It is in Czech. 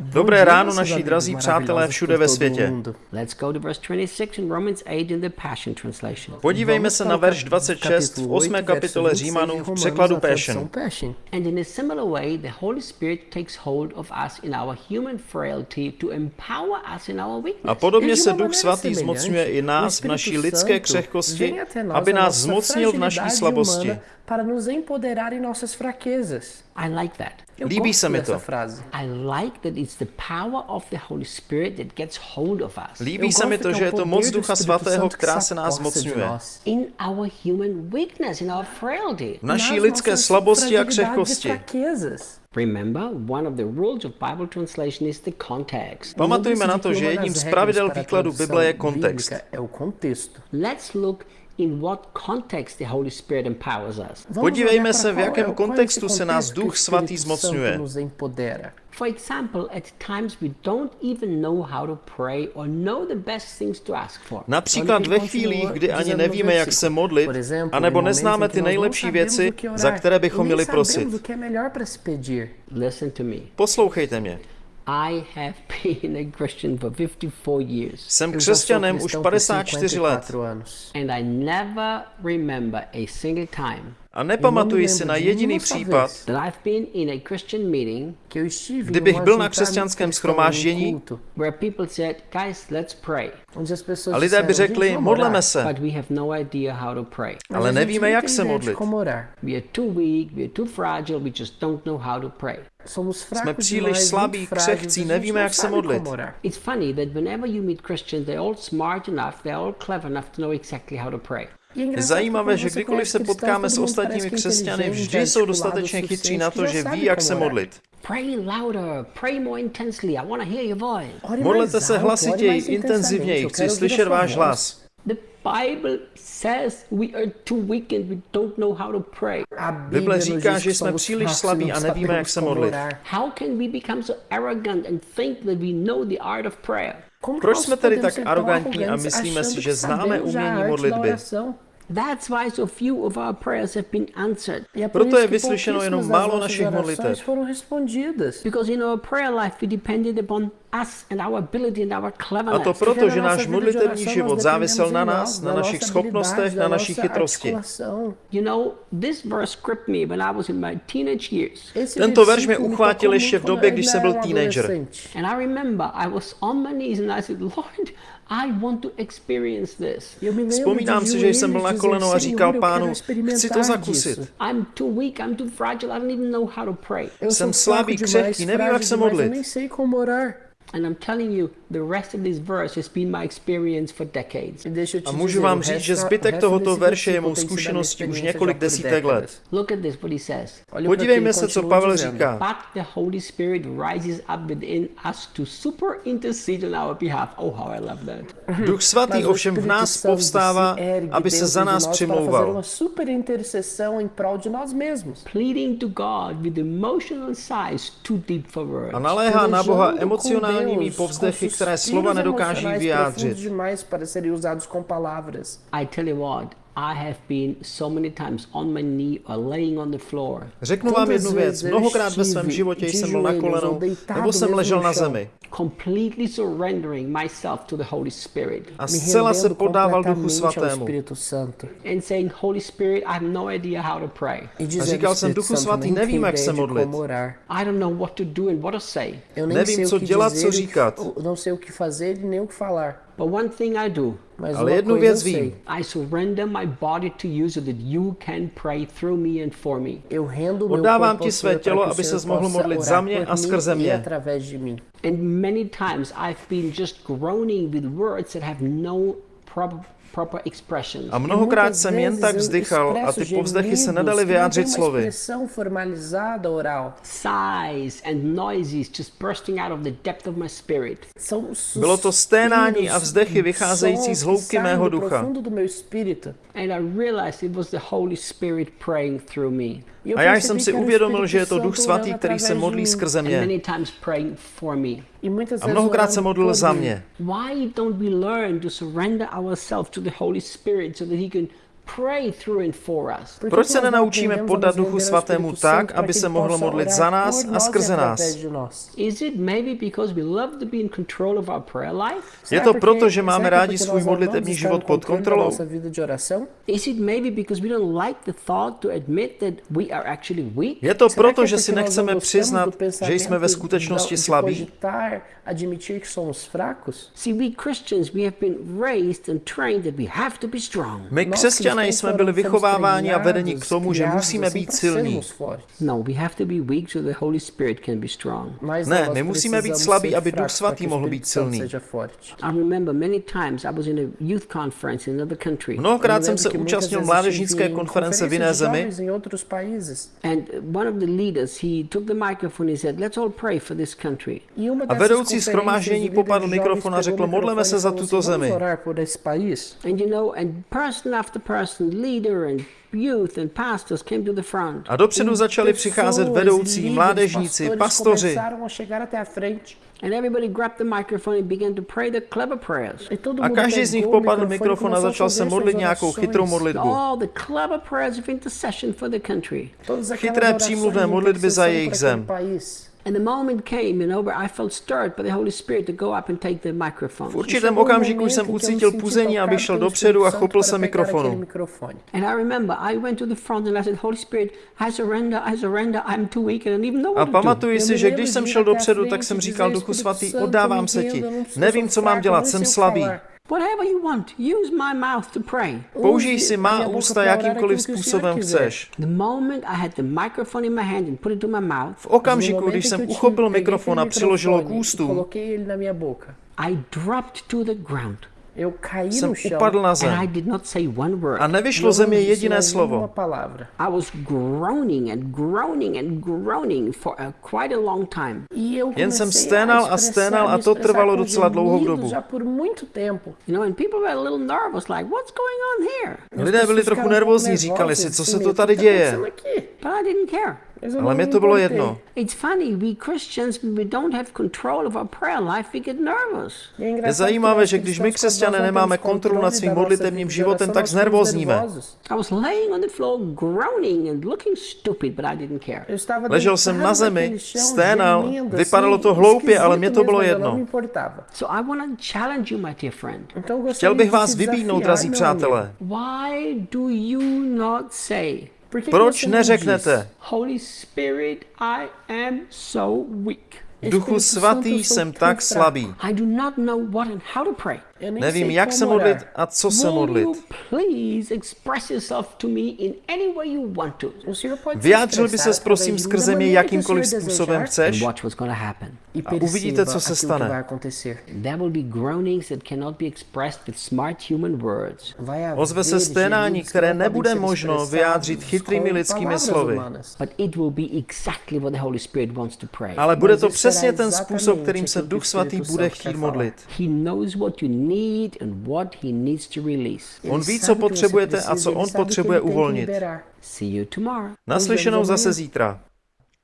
Dobré ráno, naši drazí přátelé všude ve světě. Let's go to verse 26 in Romans 8 in the Passion Translation. Podívejme se na verš 26 v 8. kapitole Římanů v překladu Passion. And in a similar way, the Holy Spirit takes hold of us in our human frailty to empower us in our weakness. A podobně se Duch Svatý zmocňuje i nás v naší lidské křehkosti, aby nás zmocnil v naší slabosti. para nos empoderar em nossas fraquezas. I like that. Líbí se mi to. I like that it's the power of the Holy Spirit that gets hold of us Líbí se mi to, že je to moc Ducha Svatého, která se nás zmocňuje. in our human weakness, in our frailty. V naší lidské slabosti a e křehkosti. Remember, one of the rules of Bible translation is the context. Pamatujme na to, že jedním z pravidel výkladu Bible je kontext. Let's look in what context the Holy Spirit empowers us. Vamos Podívejme se, v jakém kontextu se nás Duch Svatý zmocňuje. For example, at times we don't even know how to pray or know the best things to ask for. Například ve chvílích, kdy ani nevíme, jak se modlit, anebo neznáme ty nejlepší věci, za které bychom měli prosit. Poslouchejte mě. I have been a Christian for 54 years, Jsem křesťanem už cristão por 54 let 54 anos. and I never remember a single time a nepamatuji si na jediný případ, vez. that I've been in a Christian meeting Que eu estive Kdybych byl na křesťanském cristão, shromáždění, num culto, where people said, Guys, let's pray. onde as pessoas a lidé by řekli, "Gente, vamos modleme orar." se, But we have no idea how to pray. Mas ale nevíme, jak se modlit. Jsme fracos příliš slabí, křehcí, nevíme, não jak se modlit. como orar. It's funny that whenever you meet Christians, they're all smart enough, they're all clever enough to know exactly how to pray. É Je zajímavé, že kdykoliv se potkáme s ostatními křesťany, vždy jsou dostatečně chytří na to, že ví, jak se modlit. Modlete se hlasitěji, intenzivněji, chci slyšet váš hlas. Bible says we are too weak and we don't know how to pray. Bible říká, že jsme příliš slabí a nevíme, jak se modlit. How can we become so arrogant and think that we know the art of prayer? Proč jsme tedy tak arrogantní a myslíme si, že známe umění modlitby? Oração? That's why so few of our prayers have been answered. É por Proto je que vyslyšeno jenom málo našich modlitev. foram respondidas. Because in our prayer life, we depended upon us and our ability and our A cleverness. to proto, že náš modlitevní život závisel na nás, na našich schopnostech, na naší chytrosti. articulação. You know, this verse gripped me when I was in my teenage years. Esse Tento verš mě uchvátil ještě v době, když jsem byl teenager. I want to experience this. Vzpomínám si, že jsem byl na kolenou a říkal pánu, chci to zakusit. Jsem slabý, křehký, nevím, jak se modlit. And I'm telling you, the rest of this verse has been my experience for decades. Deixa eu te A můžu vám říct, že zbytek tohoto verše je mou zkušeností už několik por desítek let. Podívejme se, co Pavel říká. But the Holy Spirit rises up within us to super intercede on our behalf. Oh, how I love that. Duch svatý ovšem v nás povstává, aby se za nás přimlouval. uma super intercessão em prol de nós mesmos. Pleading to God with emotional sighs too deep for words. A naléhá na Boha emocionálními povzdechy, com které slova nedokáží vyjádřit. profundos demais para serem usados com palavras. I tell you what, I have been so many times on my knee or laying on the floor. Řeknu vám jednu věc. Mnohokrát ve svém životě jsem byl na kolenou, nebo jsem ležel na zemi. completely surrendering myself to the Holy Spirit A zcela se podával Duchu Svatému. Espírito Santo. and saying, Holy Spirit, I have idea how to pray. Dizendo, říkal jsem, Duchu Svatý, nevím, jak se modlit. I don't know what to do and what to say. Eu nem Nevím, co dělat, co e říkat. não sei o que fazer e nem o que falar. But one thing I do, Mas Ale jednu věc vím. I surrender my body to you so that you can pray through me and for me. Oddávám ti své tělo, aby ses mohl modlit za mě a skrze e mě. And many times I've been just groaning with words that have no expression. A mnohokrát jsem jen tak vzdychal a ty povzdechy se nedaly vyjádřit slovy. expressão formalizada oral. Sighs and noises just bursting out of the depth of my spirit. São Bylo to sténání a suspiros, vzdechy vycházející z hloubky mého ducha. profundo do meu espírito. And I realized it was the Holy Spirit praying through me. E A já jsem si uvědomil, že je to Duch Svatý, který se modlí skrze mě. E A mnohokrát se modlil za mě. Why don't we learn to surrender ourselves to the Holy Spirit so that He can pray through and for us? Proč se nenaučíme podat Duchu Svatému tak, aby se mohl modlit za nás a skrze nás? Is it maybe because we love to be in control of our prayer life? Je to proto, že máme rádi svůj modlitební život pod kontrolou? Is it maybe because we don't like the thought to admit that we are actually weak? Je to proto, že si nechceme přiznat, že jsme ve skutečnosti slabí? admitir que somos fracos? See, we Christians, we have been raised and trained that we have to be strong. My křesťané jsme byli vychováváni a vedeni k tomu, že musíme být silní. No, we have to be weak so the Holy Spirit can be strong. Ne, my musíme být slabí, aby Duch Svatý mohl být silný. I remember many times I was in a youth conference in another country. Mnohokrát jsem se účastnil mládežnické konference v jiné zemi. And one of the leaders, he took the microphone and said, let's all pray for this country. A vedoucí schromáždění popadl mikrofon a řekl, modleme se za tuto zemi. And you know, and person after person, leader and youth and pastors came to the front. A dopředu začali přicházet vedoucí, mládežníci, pastoři. And everybody grabbed the microphone and began to pray the clever prayers. A každý z nich popadl mikrofon a začal se modlit nějakou chytrou modlitbu. All the clever prayers of intercession for the country. Chytré přímluvné modlitby za jejich zem. And the moment came, you know, where I felt stirred by the Holy Spirit to go up and take the microphone. V určitém okamžiku jsem ucítil puzení, abych šel dopředu a chopil se mikrofonu. And I remember I went to the front and I said, Holy Spirit, I surrender, I surrender, I'm too weak and I don't even know A what to do. pamatuji si, že když jsem šel dopředu, tak jsem říkal Duchu Svatý, oddávám se ti. Nevím, co mám dělat, jsem slabý. Whatever you want, use my mouth to pray. Použij si má ústa jakýmkoliv způsobem chceš. The moment I had the microphone in my hand and put it to my mouth, V okamžiku, když jsem uchopil mikrofon a přiložil ho k ústům, I dropped to the ground. Eu caí jsem no chão upadl na And I zem did not say one word. a nevyšlo ze mě jediné slovo. I was groaning and groaning and groaning for a, quite a long time. E Jen jsem comecei sténal a sténal a to trvalo docela dlouhou dobu. You know, and people were a little nervous, like, what's going on here? Lidé byli trochu nervózní, říkali si, co se to tady děje. But I didn't care. Ale mě to bylo jedno. It's funny, we Christians, when we don't have control of our prayer life, we get nervous. Je zajímavé, že když my křesťané nemáme kontrolu nad svým modlitevním životem, tak znervózníme. I was laying on the floor, groaning and looking stupid, but I didn't care. Ležel jsem na zemi, sténal, vypadalo to hloupě, ale mě to bylo jedno. So I want to challenge you, my dear friend. Chtěl bych vás vybídnout, drazí přátelé. Why do you not say, Proč neřeknete? Duchu svatý jsem tak slabý. Nevím, jak se modlit a co se modlit. Vyjádřil by ses prosím skrze mě jakýmkoliv způsobem chceš? a uvidíte, co se stane. Ozve se sténání, které nebude možno vyjádřit chytrými lidskými slovy. Ale bude to přesně ten způsob, kterým se Duch Svatý bude chtít modlit. He knows what you need and what he needs to release. On ví, co potřebujete a co on potřebuje uvolnit. See you tomorrow. Naslyšenou zase zítra.